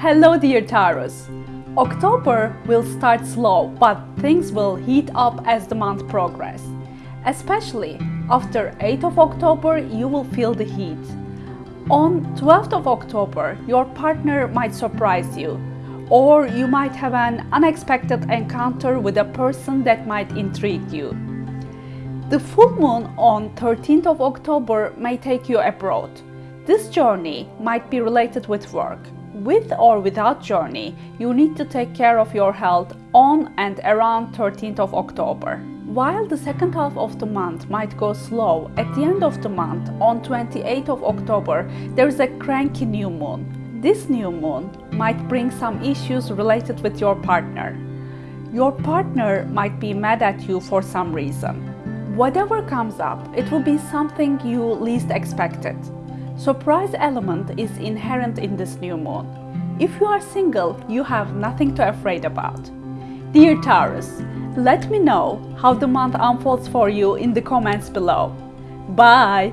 Hello dear Taurus! October will start slow, but things will heat up as the month progresses. Especially after 8th of October, you will feel the heat. On 12th of October, your partner might surprise you, or you might have an unexpected encounter with a person that might intrigue you. The full moon on 13th of October may take you abroad. This journey might be related with work. With or without journey, you need to take care of your health on and around 13th of October. While the second half of the month might go slow, at the end of the month, on 28th of October, there is a cranky new moon. This new moon might bring some issues related with your partner. Your partner might be mad at you for some reason. Whatever comes up, it will be something you least expected. Surprise element is inherent in this new moon. If you are single, you have nothing to afraid about. Dear Taurus, let me know how the month unfolds for you in the comments below. Bye!